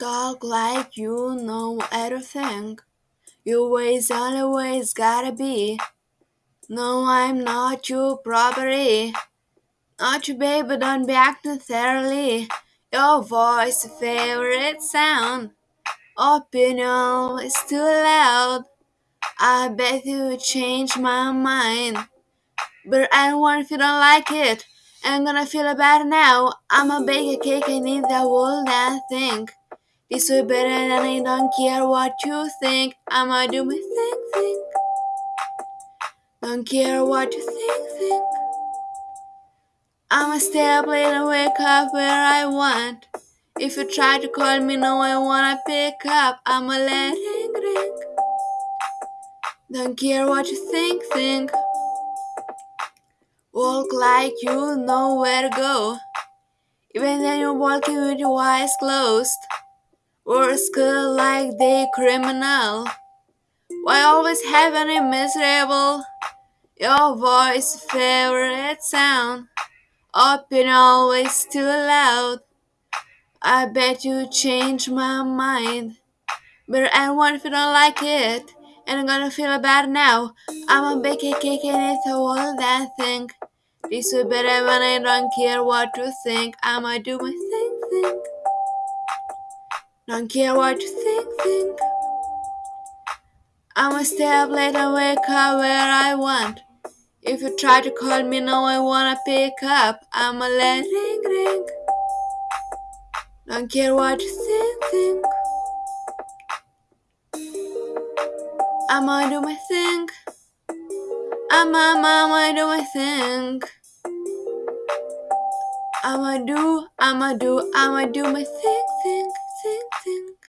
talk like you know everything. Your way's always gotta be. No, I'm not your property. Not your baby, don't be acting thoroughly. Your voice, favorite sound. Opinion is too loud. I bet you change my mind. But I don't want if you don't like it. I'm gonna feel bad now. I'ma bake a cake and eat the whole damn thing. This way better and I don't care what you think. I'ma do my thing, thing. Don't care what you think, think. I'ma stay up late and wake up where I want. If you try to call me, no, I wanna pick up. I'ma let ring, ring. Don't care what you think, think. Walk like you know where to go. Even then you're walking with your eyes closed. Or skull like they criminal. Why always having it miserable? Your voice favorite sound. Opinion always too loud. I bet you change my mind. But I want if you don't like it. And I'm gonna feel bad now. I'ma bake a cake and it's a whole that thing. This way better when I don't care what you think. I'ma do my thing, thing. Don't care what you think, think. I'ma stay up late and wake up where I want. If you try to call me, no, I wanna pick up. I'ma let ring, ring. Don't care what you think, think. I'ma do my thing. I'ma, do my thing. I'ma do, I'ma do, I'ma do my thing, thing, thing, thing.